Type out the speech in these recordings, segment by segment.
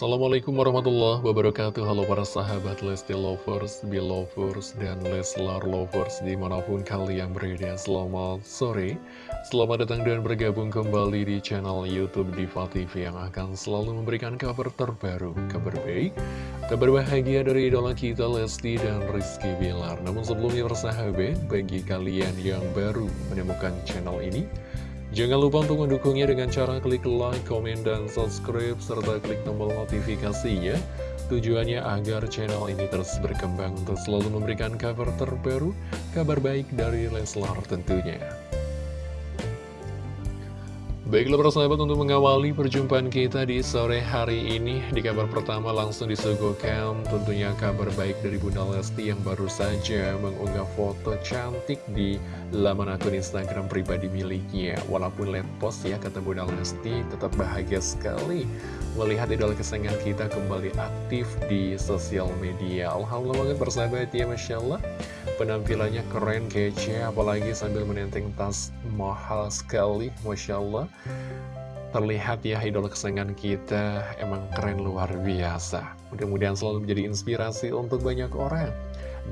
Assalamualaikum warahmatullahi wabarakatuh. Halo para sahabat Lesti Lovers, Belovers, dan Leslar Lovers Di mana pun kalian berada. Selamat sore. Selamat datang dan bergabung kembali di channel Youtube Diva TV Yang akan selalu memberikan kabar terbaru Kabar baik, kabar bahagia dari idola kita Lesti dan Rizky Bilar. Namun sebelumnya persahabat Bagi kalian yang baru menemukan channel ini Jangan lupa untuk mendukungnya dengan cara klik like, komen, dan subscribe, serta klik tombol notifikasinya. Tujuannya agar channel ini terus berkembang untuk selalu memberikan kabar terbaru, kabar baik dari Leslar tentunya. Baiklah para sahabat untuk mengawali perjumpaan kita di sore hari ini Di kabar pertama langsung disuguhkan tentunya kabar baik dari Bunda Lesti yang baru saja mengunggah foto cantik di laman akun Instagram pribadi miliknya. Walaupun lihat post ya kata Bunda Lesti tetap bahagia sekali Melihat idola kesayangan kita kembali aktif di sosial media. Alhamdulillah banget persahabat ya Masya Allah Penampilannya keren, kece, apalagi sambil menenteng tas mahal sekali, Masya Allah. Terlihat ya idola kesayangan kita emang keren luar biasa. Mudah-mudahan selalu menjadi inspirasi untuk banyak orang.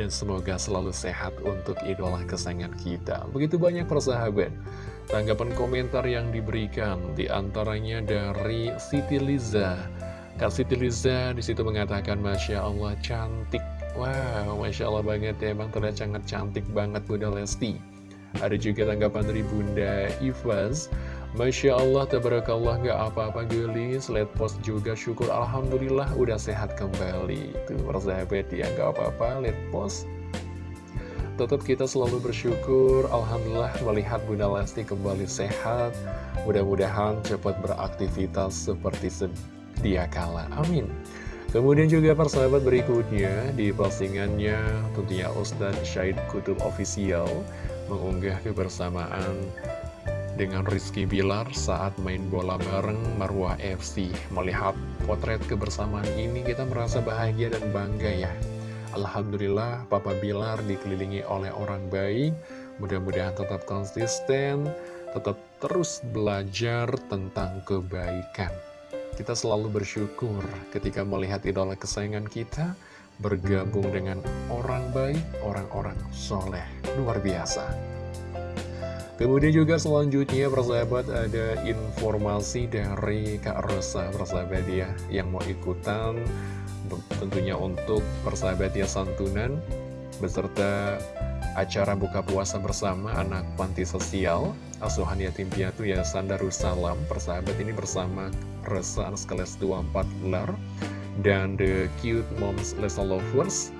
Dan semoga selalu sehat untuk idola kesayangan kita. Begitu banyak persahabat. Tanggapan komentar yang diberikan di antaranya dari Siti Liza. Kak Siti Liza di situ mengatakan Masya Allah cantik Wow, Masya Allah banget ya, emang terlihat sangat cantik banget Bunda Lesti. Ada juga tanggapan dari Bunda Ivas. Masya Allah, tabarakallah, gak apa-apa gelis, lihat post juga, syukur Alhamdulillah udah sehat kembali. Tuh, persahabat ya, gak apa-apa, lihat post. Tetap kita selalu bersyukur, Alhamdulillah melihat Bunda Lesti kembali sehat. Mudah-mudahan cepat beraktivitas seperti sedia kala. Amin. Kemudian juga persahabat berikutnya di postingannya tentunya Ustadz Syed Kutub Official mengunggah kebersamaan dengan Rizky Bilar saat main bola bareng Marwah FC. Melihat potret kebersamaan ini kita merasa bahagia dan bangga ya. Alhamdulillah Papa Bilar dikelilingi oleh orang baik, mudah-mudahan tetap konsisten, tetap terus belajar tentang kebaikan. Kita selalu bersyukur ketika melihat idola kesayangan kita bergabung dengan orang baik, orang-orang soleh. Luar biasa. Kemudian juga selanjutnya persahabat ada informasi dari Kak Rosa persahabat ya yang mau ikutan tentunya untuk persahabat ya santunan beserta acara buka puasa bersama anak panti sosial asuhan yatim piatu Yayasan Darussalam persahabat ini bersama Resa Kelas 24 Lar dan The Cute Moms Lesa Lovers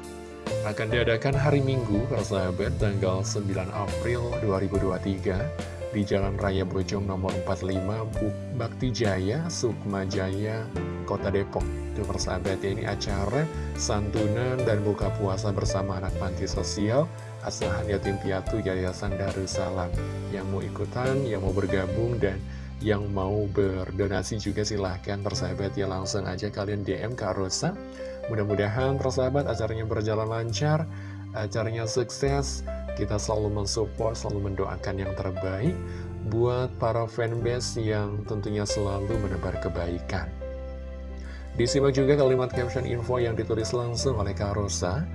akan diadakan hari Minggu persahabat tanggal 9 April 2023 di Jalan Raya Bojong nomor 45 Buk Bakti Jaya, Sukma Jaya, Kota Depok. Itu persahabat ya, ini acara santunan dan buka puasa bersama anak panti sosial Asuhan Yatim Piatu Yayasan Darussalam. Yang mau ikutan, yang mau bergabung, dan yang mau berdonasi juga silahkan persahabat ya langsung aja kalian DM ke Rosa. Mudah-mudahan persahabat acaranya berjalan lancar, acaranya sukses. Kita selalu mensupport, selalu mendoakan yang terbaik Buat para fanbase yang tentunya selalu menebar kebaikan. Disimak juga kalimat caption info yang ditulis langsung oleh Kak Rosa.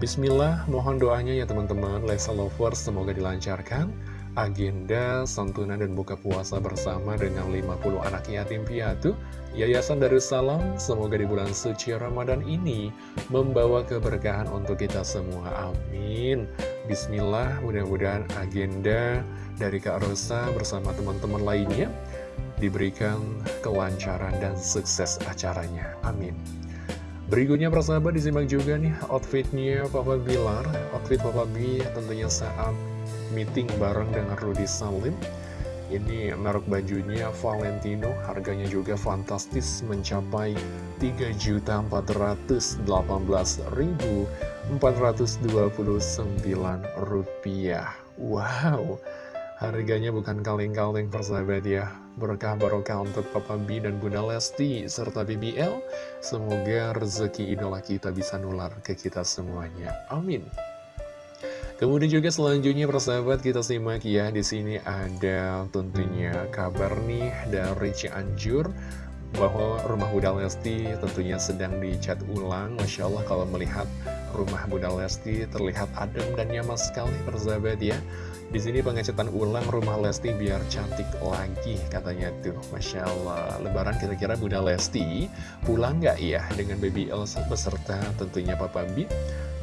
Bismillah, mohon doanya ya teman-teman Lesa Lovers semoga dilancarkan agenda santunan dan buka puasa bersama dengan 50 anak yatim piatu Yayasan Darussalam semoga di bulan suci Ramadan ini membawa keberkahan untuk kita semua. Amin. Bismillah mudah-mudahan agenda dari Kak Rosa bersama teman-teman lainnya diberikan kelancaran dan sukses acaranya. Amin. Berikutnya persahabat disimak juga nih outfitnya Papa Bilar. Outfit Papa B tentunya saat meeting bareng dengan Rudy Salim Ini merek bajunya Valentino Harganya juga fantastis mencapai 3.418.429 rupiah. Wow Harganya bukan kaleng-kaleng persahabat ya. Berkah barokah untuk Papa B dan Bunda Lesti serta BBL Semoga rezeki idola kita bisa nular ke kita semuanya. Amin Kemudian juga selanjutnya persahabat kita simak ya di sini ada tentunya kabar nih dari Cianjur bahwa rumah Bunda Lesti tentunya sedang dicat ulang. Masya Allah kalau melihat rumah Bunda Lesti terlihat adem dan nyaman sekali persahabat ya. Di sini pengecatan ulang rumah Lesti biar cantik lagi katanya tuh. Masya Allah. Lebaran kira-kira Bunda Lesti pulang nggak ya dengan baby Elsa beserta tentunya Papa B?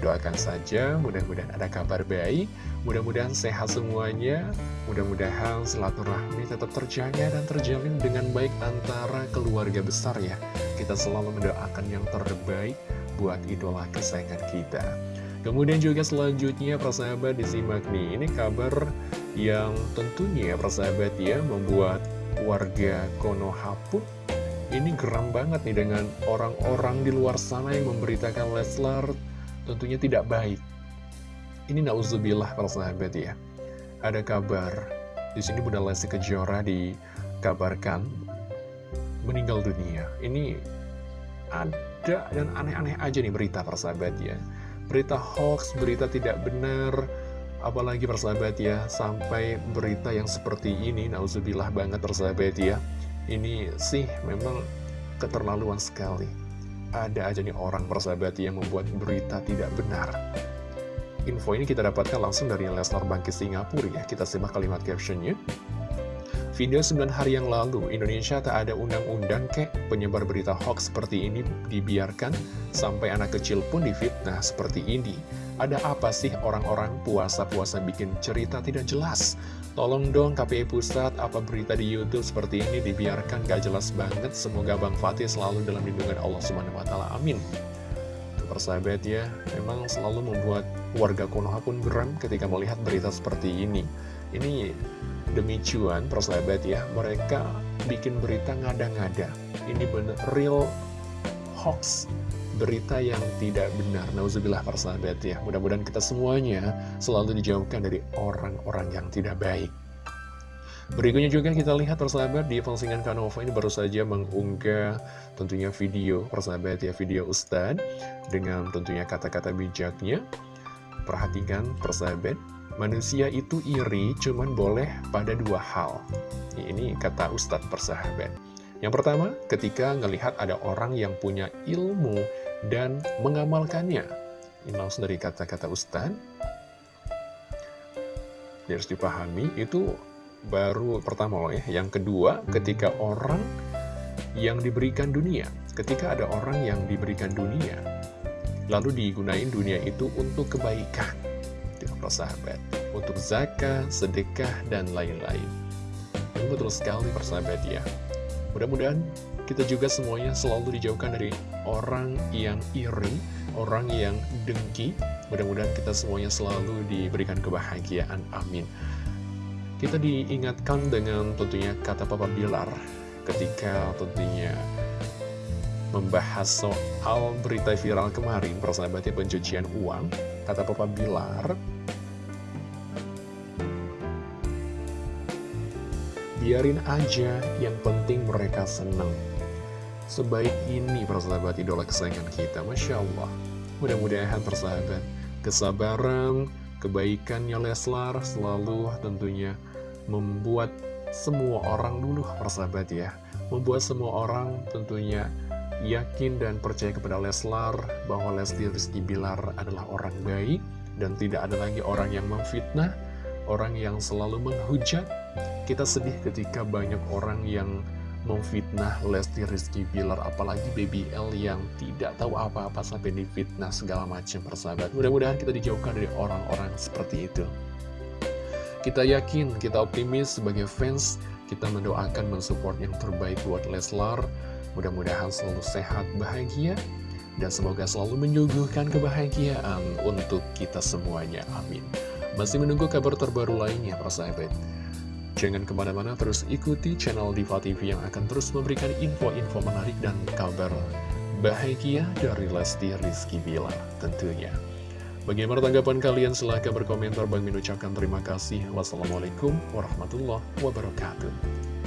Doakan saja, mudah-mudahan ada kabar baik, mudah-mudahan sehat semuanya, mudah-mudahan silaturahmi tetap terjaga dan terjalin dengan baik antara keluarga besar ya. Kita selalu mendoakan yang terbaik buat idola kesayangan kita. Kemudian juga selanjutnya persahabat disimak nih, ini kabar yang tentunya persahabat ya membuat warga Konoha pun ini geram banget nih dengan orang-orang di luar sana yang memberitakan Leslar tentunya tidak baik. Ini nauzubillah para sahabat ya. Ada kabar, di sini Bunda Lesti Kejora dikabarkan meninggal dunia. Ini ada dan aneh-aneh aja nih berita para sahabat ya. Berita hoax, berita tidak benar, apalagi persahabat ya, sampai berita yang seperti ini, nauzubillah banget persahabat ya. Ini sih memang keterlaluan sekali ada aja nih orang persahabat yang membuat berita tidak benar. Info ini kita dapatkan langsung dari Lesnar Bangkit Singapura ya. Kita simak kalimat captionnya. Video 9 hari yang lalu, Indonesia tak ada undang-undang kek penyebar berita hoax seperti ini dibiarkan sampai anak kecil pun difitnah seperti ini. Ada apa sih orang-orang puasa-puasa bikin cerita tidak jelas? Tolong dong KPI Pusat, apa berita di Youtube seperti ini dibiarkan gak jelas banget. Semoga Bang Fatih selalu dalam lindungan Allah SWT. Amin. Persahabat ya, memang selalu membuat warga Konoha pun geram ketika melihat berita seperti ini. Ini demi cuan, persahabat ya, mereka bikin berita ngada-ngada. Ini bener real hoax berita yang tidak benar. Nauzubillah persahabat ya. Mudah-mudahan kita semuanya selalu dijauhkan dari orang-orang yang tidak baik. Berikutnya juga kita lihat persahabat di postingan Kanova ini baru saja mengunggah tentunya video persahabat ya video Ustadz dengan tentunya kata-kata bijaknya. Perhatikan persahabat, manusia itu iri cuman boleh pada dua hal. Ini kata Ustadz persahabat. Yang pertama, ketika ngelihat ada orang yang punya ilmu dan mengamalkannya. Ini langsung dari kata-kata Ustadz. Harus dipahami, itu baru pertama loh ya. Yang kedua, ketika orang yang diberikan dunia. Ketika ada orang yang diberikan dunia, lalu digunain dunia itu untuk kebaikan. Tidak persahabat. Untuk zakat, sedekah, dan lain-lain. Betul sekali persahabat ya. Mudah-mudahan kita juga semuanya selalu dijauhkan dari orang yang iri, orang yang dengki. Mudah-mudahan kita semuanya selalu diberikan kebahagiaan. Amin. Kita diingatkan dengan tentunya kata Papa Bilar ketika tentunya membahas soal berita viral kemarin, persahabatnya pencucian uang. Kata Papa Bilar, Biarin aja, yang penting mereka senang. Sebaik ini persahabat idola kesayangan kita, Masya Allah. Mudah-mudahan persahabat, kesabaran, kebaikannya Leslar selalu tentunya membuat semua orang dulu persahabat ya. Membuat semua orang tentunya yakin dan percaya kepada Leslar bahwa Lesti Rizky Bilar adalah orang baik dan tidak ada lagi orang yang memfitnah, orang yang selalu menghujat, kita sedih ketika banyak orang yang memfitnah Lesti Rizky Bilar apalagi Baby L yang tidak tahu apa-apa sampai difitnah segala macam persahabat. Mudah-mudahan kita dijauhkan dari orang-orang seperti itu. Kita yakin, kita optimis sebagai fans kita mendoakan mensupport yang terbaik buat Leslar. Mudah-mudahan selalu sehat, bahagia dan semoga selalu menyuguhkan kebahagiaan untuk kita semuanya, amin. Masih menunggu kabar terbaru lainnya persahabat Jangan ke mana-mana terus ikuti channel Diva TV yang akan terus memberikan info-info menarik dan kabar bahagia dari Lesti Rizky Bilar tentunya. Bagaimana tanggapan kalian? Silahkan berkomentar. Bang ucapkan terima kasih. Wassalamualaikum warahmatullahi wabarakatuh.